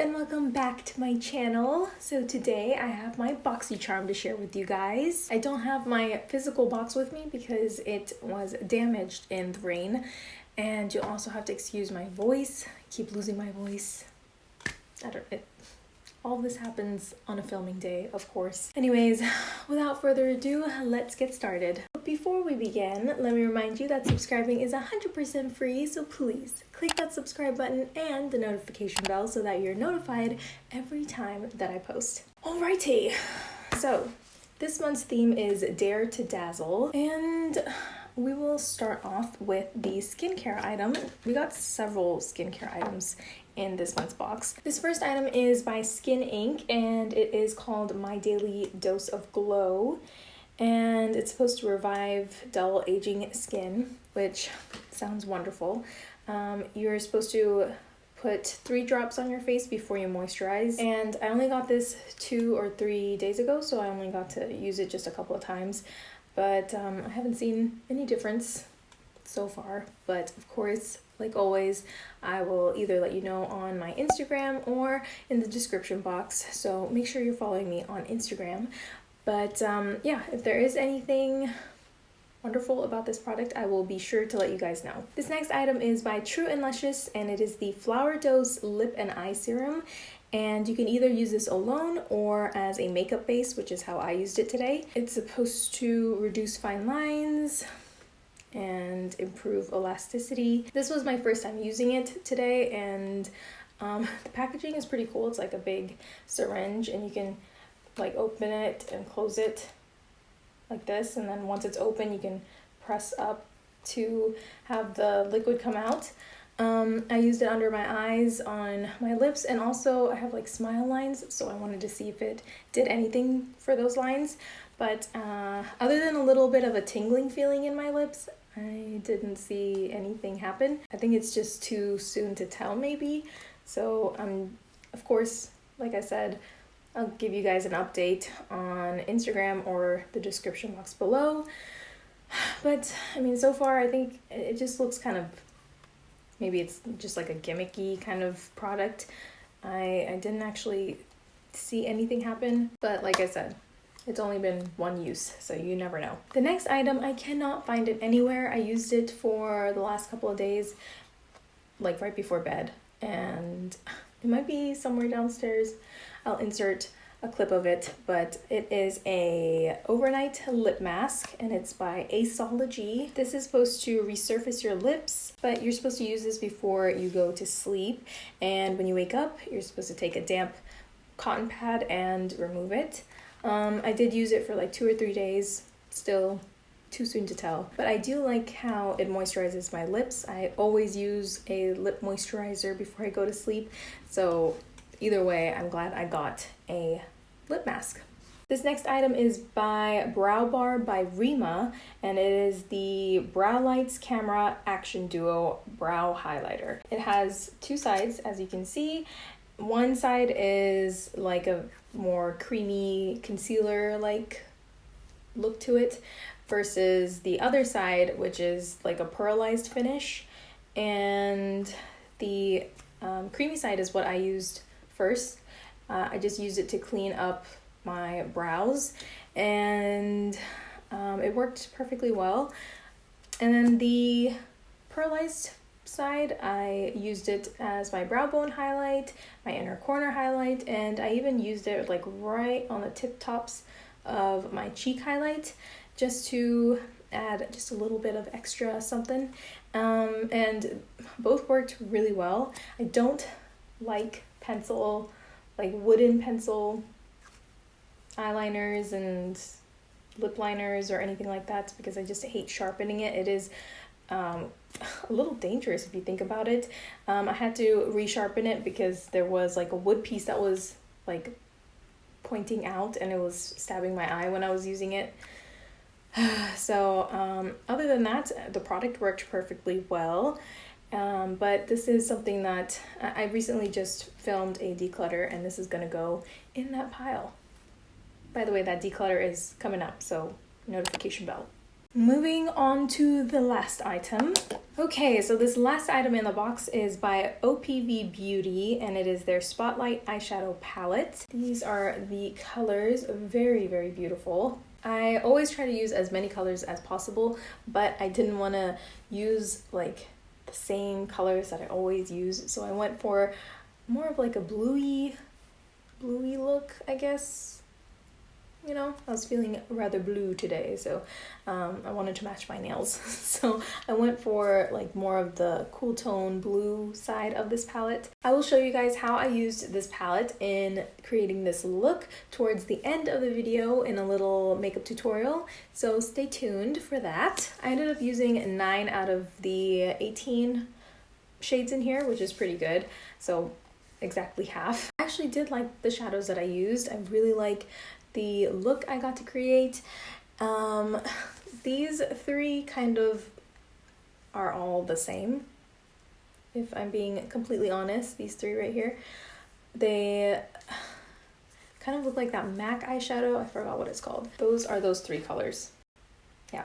and welcome back to my channel. So today I have my BoxyCharm to share with you guys. I don't have my physical box with me because it was damaged in the rain and you'll also have to excuse my voice. I keep losing my voice. I don't, it, all this happens on a filming day, of course. Anyways, without further ado, let's get started. Before we begin, let me remind you that subscribing is 100% free, so please click that subscribe button and the notification bell so that you're notified every time that I post. Alrighty, so this month's theme is Dare to Dazzle, and we will start off with the skincare item. We got several skincare items in this month's box. This first item is by Skin Inc. and it is called My Daily Dose of Glow. And it's supposed to revive dull aging skin, which sounds wonderful. Um, you're supposed to put three drops on your face before you moisturize. And I only got this two or three days ago, so I only got to use it just a couple of times. But um, I haven't seen any difference so far. But of course, like always, I will either let you know on my Instagram or in the description box. So make sure you're following me on Instagram. But um, yeah, if there is anything wonderful about this product, I will be sure to let you guys know. This next item is by True and Luscious and it is the Flower Dose Lip and Eye Serum. And you can either use this alone or as a makeup base, which is how I used it today. It's supposed to reduce fine lines, and improve elasticity. This was my first time using it today and um, the packaging is pretty cool. It's like a big syringe and you can like open it and close it like this and then once it's open you can press up to have the liquid come out. Um, I used it under my eyes, on my lips, and also I have like smile lines, so I wanted to see if it did anything for those lines. But uh, other than a little bit of a tingling feeling in my lips, I didn't see anything happen. I think it's just too soon to tell maybe. So I'm um, of course, like I said, I'll give you guys an update on Instagram or the description box below. But I mean, so far I think it just looks kind of, maybe it's just like a gimmicky kind of product. I, I didn't actually see anything happen, but like I said, it's only been one use, so you never know. The next item, I cannot find it anywhere. I used it for the last couple of days, like right before bed, and it might be somewhere downstairs. I'll insert a clip of it, but it is a overnight lip mask and it's by Aesology. This is supposed to resurface your lips, but you're supposed to use this before you go to sleep. And when you wake up, you're supposed to take a damp cotton pad and remove it. Um, I did use it for like two or three days, still too soon to tell. But I do like how it moisturizes my lips. I always use a lip moisturizer before I go to sleep. So either way, I'm glad I got a lip mask. This next item is by Brow Bar by Reema, and it is the Brow Lights Camera Action Duo Brow Highlighter. It has two sides, as you can see. One side is like a more creamy concealer like look to it versus the other side which is like a pearlized finish and the um, creamy side is what I used first. Uh, I just used it to clean up my brows and um, it worked perfectly well. And then the pearlized side, I used it as my brow bone highlight, my inner corner highlight, and I even used it like right on the tip tops of my cheek highlight just to add just a little bit of extra something. Um, and both worked really well. I don't like pencil, like wooden pencil eyeliners and lip liners or anything like that because I just hate sharpening it. It is um, a little dangerous if you think about it. Um, I had to resharpen it because there was like a wood piece that was like pointing out and it was stabbing my eye when I was using it. so um, other than that, the product worked perfectly well. Um, but this is something that I recently just filmed a declutter and this is going to go in that pile. By the way, that declutter is coming up, so notification bell. Moving on to the last item. Okay, so this last item in the box is by OPV Beauty and it is their Spotlight Eyeshadow Palette. These are the colors, very, very beautiful. I always try to use as many colors as possible, but I didn't want to use like the same colors that I always use, so I went for more of like a bluey, bluey look, I guess you know, I was feeling rather blue today, so um, I wanted to match my nails. so I went for like more of the cool tone blue side of this palette. I will show you guys how I used this palette in creating this look towards the end of the video in a little makeup tutorial, so stay tuned for that. I ended up using 9 out of the 18 shades in here, which is pretty good. So exactly half. I actually did like the shadows that I used. I really like the look I got to create. Um, these three kind of are all the same. If I'm being completely honest, these three right here, they kind of look like that MAC eyeshadow. I forgot what it's called. Those are those three colors. Yeah.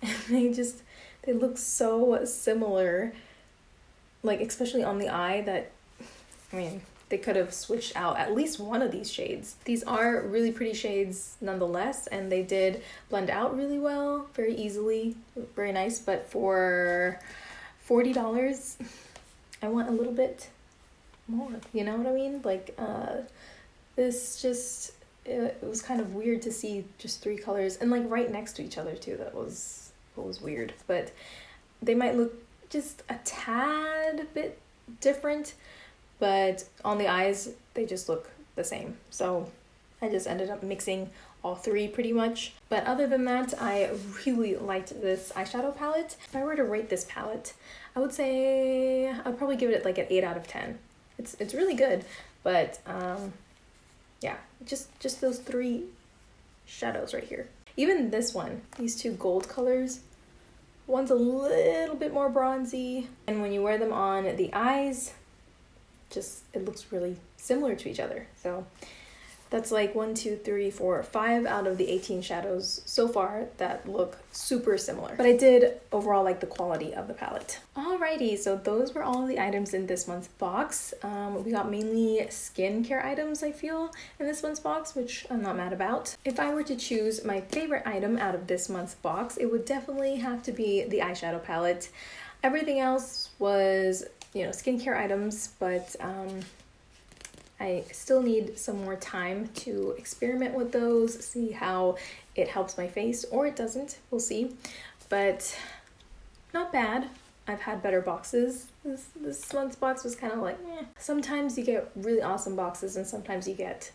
And they just, they look so similar. Like, especially on the eye that, I mean, they could have switched out at least one of these shades. These are really pretty shades nonetheless, and they did blend out really well, very easily, very nice. But for $40, I want a little bit more, you know what I mean? Like, uh, this just, it, it was kind of weird to see just three colors, and like right next to each other too, that was, that was weird. But they might look just a tad bit different but on the eyes, they just look the same. So I just ended up mixing all three pretty much. But other than that, I really liked this eyeshadow palette. If I were to rate this palette, I would say I'd probably give it like an 8 out of 10. It's, it's really good, but um, yeah, just, just those three shadows right here. Even this one, these two gold colors, one's a little bit more bronzy, and when you wear them on the eyes, just it looks really similar to each other. So that's like one, two, three, four, five out of the 18 shadows so far that look super similar. But I did overall like the quality of the palette. Alrighty, so those were all the items in this month's box. Um, we got mainly skincare items, I feel, in this month's box, which I'm not mad about. If I were to choose my favorite item out of this month's box, it would definitely have to be the eyeshadow palette. Everything else was you know, skincare items, but um, I still need some more time to experiment with those, see how it helps my face or it doesn't, we'll see. But not bad. I've had better boxes. This, this month's box was kind of like. Sometimes you get really awesome boxes and sometimes you get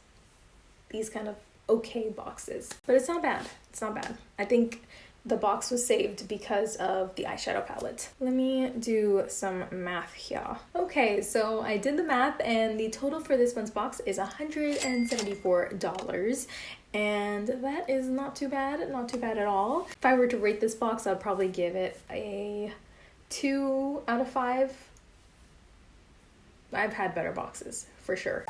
these kind of okay boxes. But it's not bad. It's not bad. I think the box was saved because of the eyeshadow palette. Let me do some math here. Okay, so I did the math and the total for this month's box is $174 and that is not too bad, not too bad at all. If I were to rate this box, I'd probably give it a two out of five. I've had better boxes, for sure.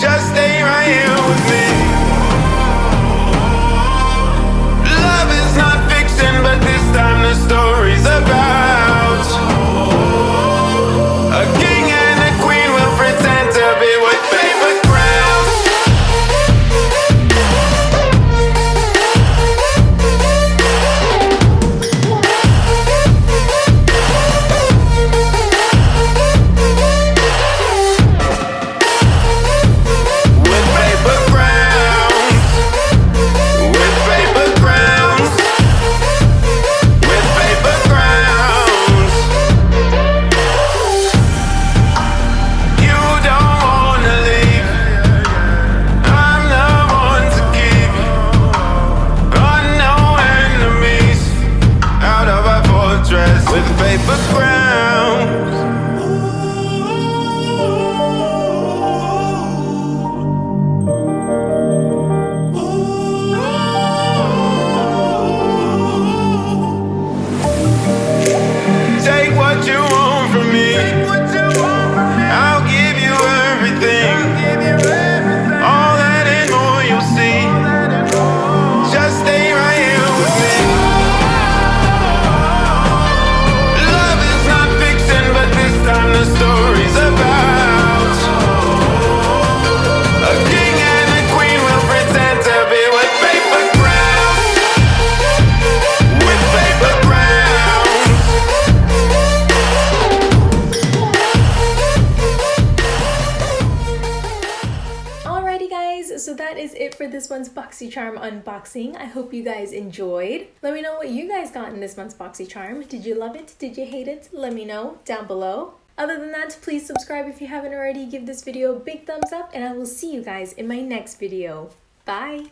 Love with not month's BoxyCharm unboxing. I hope you guys enjoyed. Let me know what you guys got in this month's BoxyCharm. Did you love it? Did you hate it? Let me know down below. Other than that, please subscribe if you haven't already. Give this video a big thumbs up and I will see you guys in my next video. Bye!